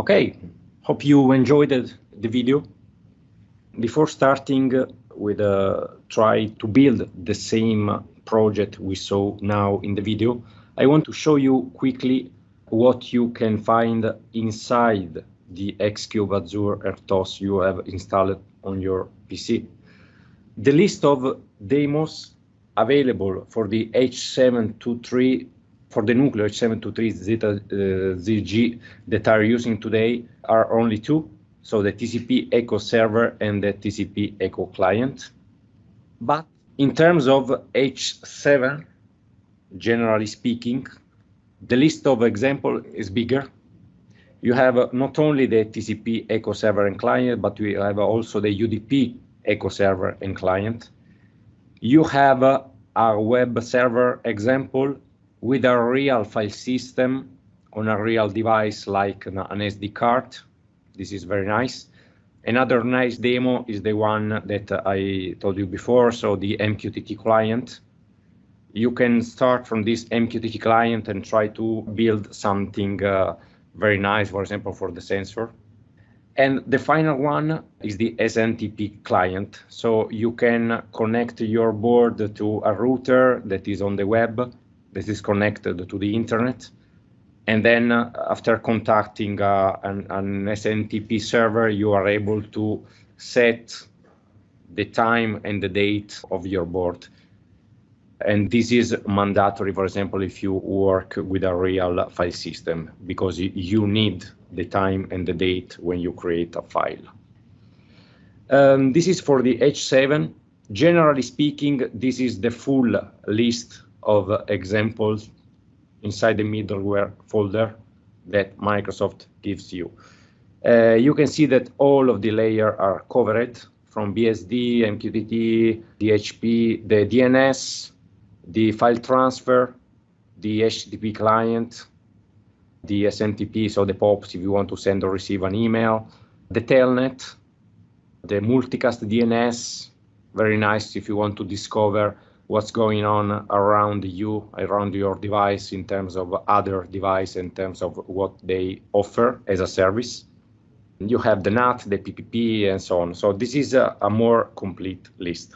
Okay, hope you enjoyed the video. Before starting with uh, try to build the same project we saw now in the video, I want to show you quickly what you can find inside the Xcube Azure RTOS you have installed on your PC. The list of demos available for the H723 for the Nucleo H723 Zeta uh, ZG that are using today are only two, so the TCP Echo server and the TCP Echo client. But in terms of H7, generally speaking, the list of example is bigger. You have not only the TCP Echo server and client, but we have also the UDP Echo server and client. You have a web server example with a real file system on a real device like an SD card. This is very nice. Another nice demo is the one that I told you before, so the MQTT client you can start from this MQTT client and try to build something uh, very nice, for example, for the sensor. And the final one is the SNTP client. So you can connect your board to a router that is on the web, that is connected to the internet. And then uh, after contacting uh, an, an SNTP server, you are able to set the time and the date of your board. And this is mandatory, for example, if you work with a real file system, because you need the time and the date when you create a file. Um, this is for the H7. Generally speaking, this is the full list of examples inside the middleware folder that Microsoft gives you. Uh, you can see that all of the layers are covered from BSD, MQTT, DHP, the DNS, the file transfer, the HTTP client, the SMTP, so the POPs if you want to send or receive an email, the telnet, the multicast DNS, very nice if you want to discover what's going on around you, around your device in terms of other device, in terms of what they offer as a service. You have the NAT, the PPP, and so on. So this is a, a more complete list.